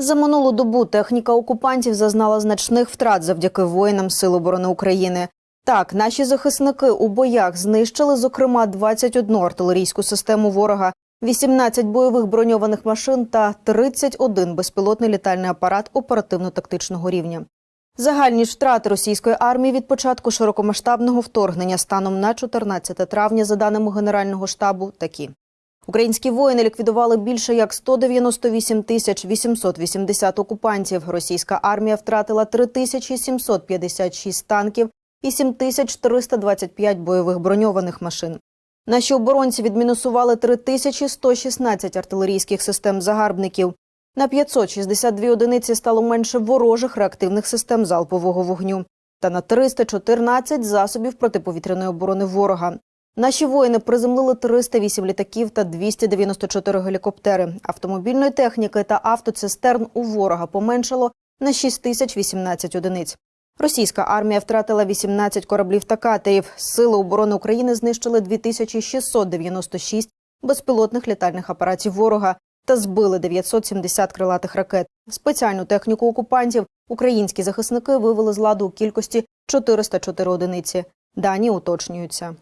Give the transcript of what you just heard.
За минулу добу техніка окупантів зазнала значних втрат завдяки воїнам Сил оборони України. Так, наші захисники у боях знищили, зокрема, 21 артилерійську систему ворога, 18 бойових броньованих машин та 31 безпілотний літальний апарат оперативно-тактичного рівня. Загальні ж втрати російської армії від початку широкомасштабного вторгнення станом на 14 травня, за даними Генерального штабу, такі. Українські воїни ліквідували більше як 198 тисяч 880 окупантів. Російська армія втратила 3756 танків і 7325 бойових броньованих машин. Наші оборонці відмінусували 3116 артилерійських систем загарбників. На 562 одиниці стало менше ворожих реактивних систем залпового вогню та на 314 засобів протиповітряної оборони ворога. Наші воїни приземлили 308 літаків та 294 гелікоптери. Автомобільної техніки та автоцистерн у ворога поменшало на 6018 одиниць. Російська армія втратила 18 кораблів та катерів. Сили оборони України знищили 2696 безпілотних літальних апаратів ворога та збили 970 крилатих ракет. Спеціальну техніку окупантів українські захисники вивели з ладу у кількості 404 одиниці. Дані уточнюються.